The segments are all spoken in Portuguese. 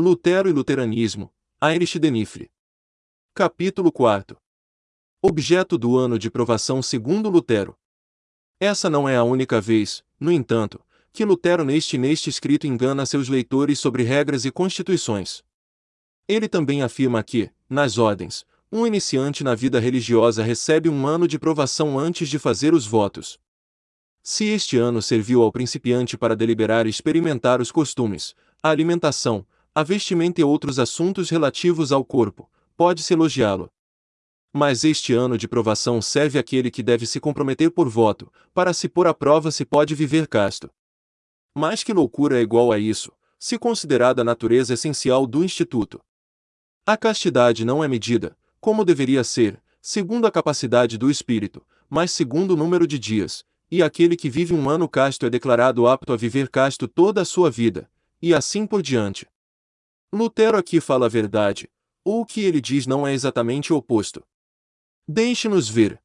Lutero e Luteranismo, Heinrich Denifre. Capítulo 4 Objeto do ano de provação segundo Lutero. Essa não é a única vez, no entanto, que Lutero neste neste escrito engana seus leitores sobre regras e constituições. Ele também afirma que, nas ordens, um iniciante na vida religiosa recebe um ano de provação antes de fazer os votos. Se este ano serviu ao principiante para deliberar e experimentar os costumes, a alimentação, a vestimenta e outros assuntos relativos ao corpo, pode-se elogiá-lo. Mas este ano de provação serve àquele que deve se comprometer por voto, para se pôr à prova se pode viver casto. Mas que loucura é igual a isso, se considerada a natureza essencial do Instituto. A castidade não é medida, como deveria ser, segundo a capacidade do espírito, mas segundo o número de dias, e aquele que vive um ano casto é declarado apto a viver casto toda a sua vida, e assim por diante. Lutero aqui fala a verdade, ou o que ele diz não é exatamente o oposto. Deixe-nos ver.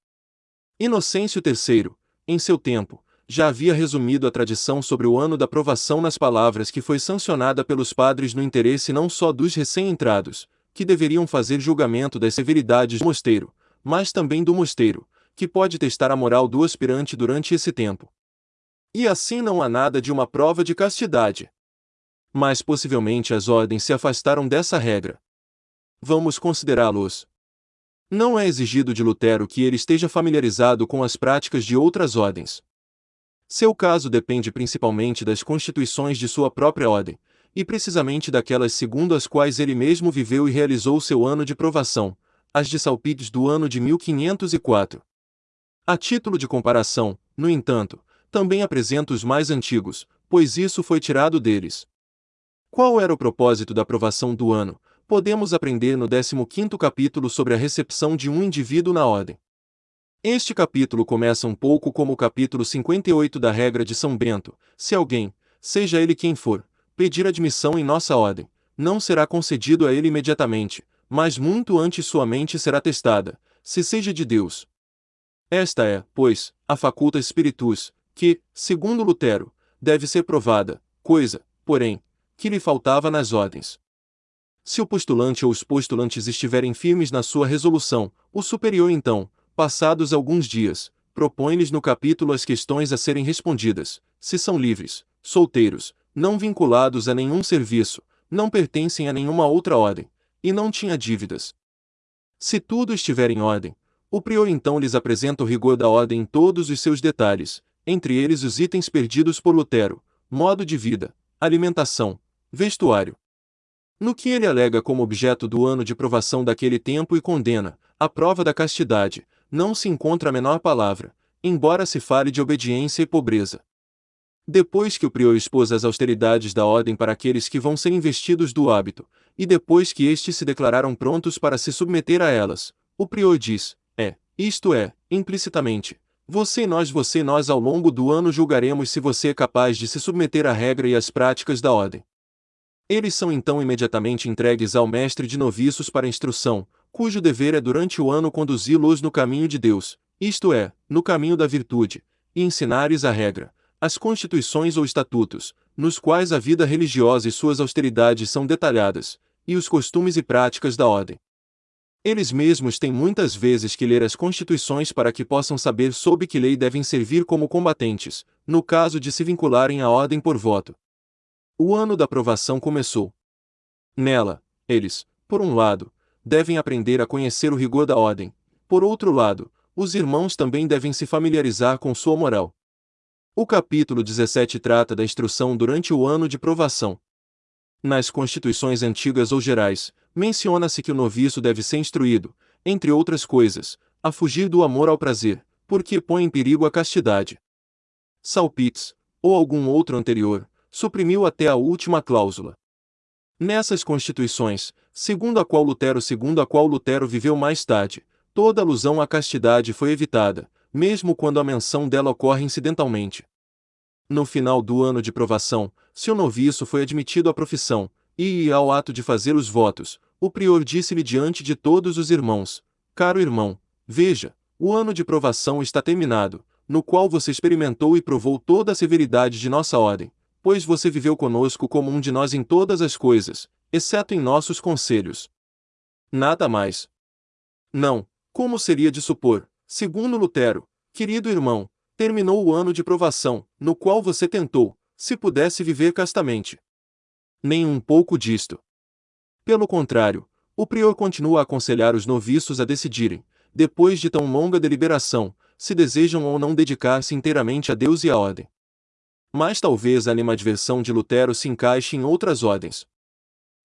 Inocêncio III, em seu tempo, já havia resumido a tradição sobre o ano da provação nas palavras que foi sancionada pelos padres no interesse não só dos recém-entrados, que deveriam fazer julgamento das severidades do mosteiro, mas também do mosteiro, que pode testar a moral do aspirante durante esse tempo. E assim não há nada de uma prova de castidade. Mas possivelmente as ordens se afastaram dessa regra. Vamos considerá-los. Não é exigido de Lutero que ele esteja familiarizado com as práticas de outras ordens. Seu caso depende principalmente das constituições de sua própria ordem, e precisamente daquelas segundo as quais ele mesmo viveu e realizou seu ano de provação, as de Salpides do ano de 1504. A título de comparação, no entanto, também apresenta os mais antigos, pois isso foi tirado deles. Qual era o propósito da aprovação do ano? Podemos aprender no 15º capítulo sobre a recepção de um indivíduo na ordem. Este capítulo começa um pouco como o capítulo 58 da regra de São Bento: se alguém, seja ele quem for, pedir admissão em nossa ordem, não será concedido a ele imediatamente, mas muito antes sua mente será testada, se seja de Deus, esta é, pois, a faculta spiritus, que, segundo Lutero, deve ser provada, coisa, porém, que lhe faltava nas ordens. Se o postulante ou os postulantes estiverem firmes na sua resolução, o superior então, passados alguns dias, propõe-lhes no capítulo as questões a serem respondidas, se são livres, solteiros, não vinculados a nenhum serviço, não pertencem a nenhuma outra ordem, e não tinha dívidas. Se tudo estiver em ordem, o prior então lhes apresenta o rigor da ordem em todos os seus detalhes, entre eles os itens perdidos por Lutero, modo de vida, alimentação, vestuário. No que ele alega como objeto do ano de provação daquele tempo e condena, a prova da castidade, não se encontra a menor palavra, embora se fale de obediência e pobreza. Depois que o prior expôs as austeridades da ordem para aqueles que vão ser investidos do hábito, e depois que estes se declararam prontos para se submeter a elas, o prior diz: isto é, implicitamente, você e nós, você e nós ao longo do ano julgaremos se você é capaz de se submeter à regra e às práticas da ordem. Eles são então imediatamente entregues ao mestre de noviços para instrução, cujo dever é durante o ano conduzi-los no caminho de Deus, isto é, no caminho da virtude, e ensinar-lhes a regra, as constituições ou estatutos, nos quais a vida religiosa e suas austeridades são detalhadas, e os costumes e práticas da ordem. Eles mesmos têm muitas vezes que ler as constituições para que possam saber sob que lei devem servir como combatentes, no caso de se vincularem à ordem por voto. O ano da aprovação começou. Nela, eles, por um lado, devem aprender a conhecer o rigor da ordem, por outro lado, os irmãos também devem se familiarizar com sua moral. O capítulo 17 trata da instrução durante o ano de provação. Nas constituições antigas ou gerais, menciona-se que o noviço deve ser instruído, entre outras coisas, a fugir do amor ao prazer, porque põe em perigo a castidade. Salpitz, ou algum outro anterior, suprimiu até a última cláusula. Nessas constituições, segundo a qual Lutero segundo a qual Lutero viveu mais tarde, toda alusão à castidade foi evitada, mesmo quando a menção dela ocorre incidentalmente. No final do ano de provação, se o noviço foi admitido à profissão, e ao ato de fazer os votos, o prior disse-lhe diante de todos os irmãos: Caro irmão, veja, o ano de provação está terminado, no qual você experimentou e provou toda a severidade de nossa ordem, pois você viveu conosco como um de nós em todas as coisas, exceto em nossos conselhos. Nada mais. Não, como seria de supor, segundo Lutero, querido irmão, terminou o ano de provação, no qual você tentou, se pudesse viver castamente. Nem um pouco disto. Pelo contrário, o prior continua a aconselhar os noviços a decidirem, depois de tão longa deliberação, se desejam ou não dedicar-se inteiramente a Deus e à ordem. Mas talvez a animadversão de Lutero se encaixe em outras ordens.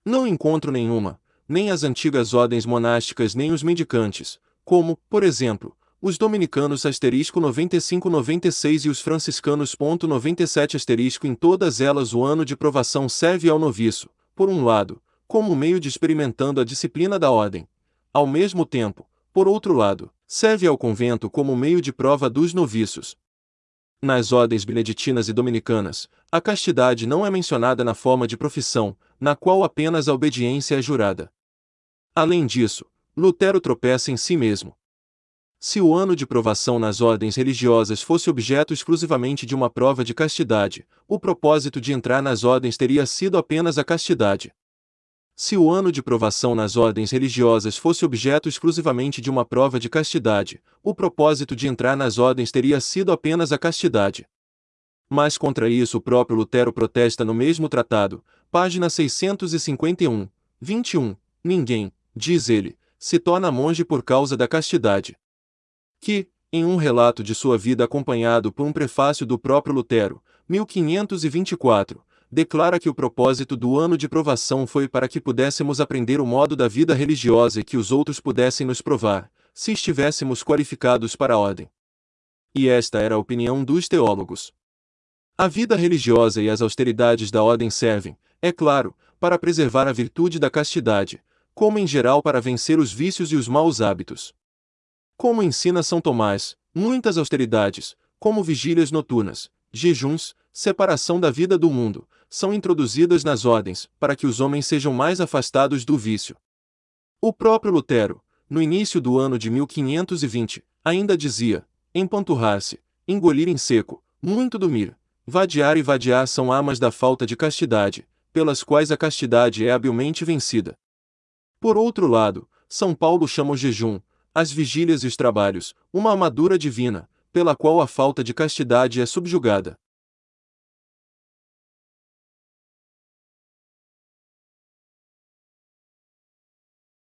Não encontro nenhuma, nem as antigas ordens monásticas nem os mendicantes, como, por exemplo, os dominicanos asterisco 95-96 e os franciscanos ponto 97 asterisco em todas elas o ano de provação serve ao noviço, por um lado, como meio de experimentando a disciplina da ordem. Ao mesmo tempo, por outro lado, serve ao convento como meio de prova dos noviços. Nas ordens beneditinas e dominicanas, a castidade não é mencionada na forma de profissão, na qual apenas a obediência é jurada. Além disso, Lutero tropeça em si mesmo. Se o ano de provação nas ordens religiosas fosse objeto exclusivamente de uma prova de castidade, o propósito de entrar nas ordens teria sido apenas a castidade. Se o ano de provação nas ordens religiosas fosse objeto exclusivamente de uma prova de castidade, o propósito de entrar nas ordens teria sido apenas a castidade. Mas contra isso o próprio Lutero protesta no mesmo tratado, página 651, 21, ninguém, diz ele, se torna monge por causa da castidade que, em um relato de sua vida acompanhado por um prefácio do próprio Lutero, 1524, declara que o propósito do ano de provação foi para que pudéssemos aprender o modo da vida religiosa e que os outros pudessem nos provar, se estivéssemos qualificados para a ordem. E esta era a opinião dos teólogos. A vida religiosa e as austeridades da ordem servem, é claro, para preservar a virtude da castidade, como em geral para vencer os vícios e os maus hábitos. Como ensina São Tomás, muitas austeridades, como vigílias noturnas, jejuns, separação da vida do mundo, são introduzidas nas ordens, para que os homens sejam mais afastados do vício. O próprio Lutero, no início do ano de 1520, ainda dizia: empanturrar-se, engolir em seco, muito dormir, vadiar e vadiar são armas da falta de castidade, pelas quais a castidade é habilmente vencida. Por outro lado, São Paulo chama o jejum, as vigílias e os trabalhos, uma armadura divina, pela qual a falta de castidade é subjugada.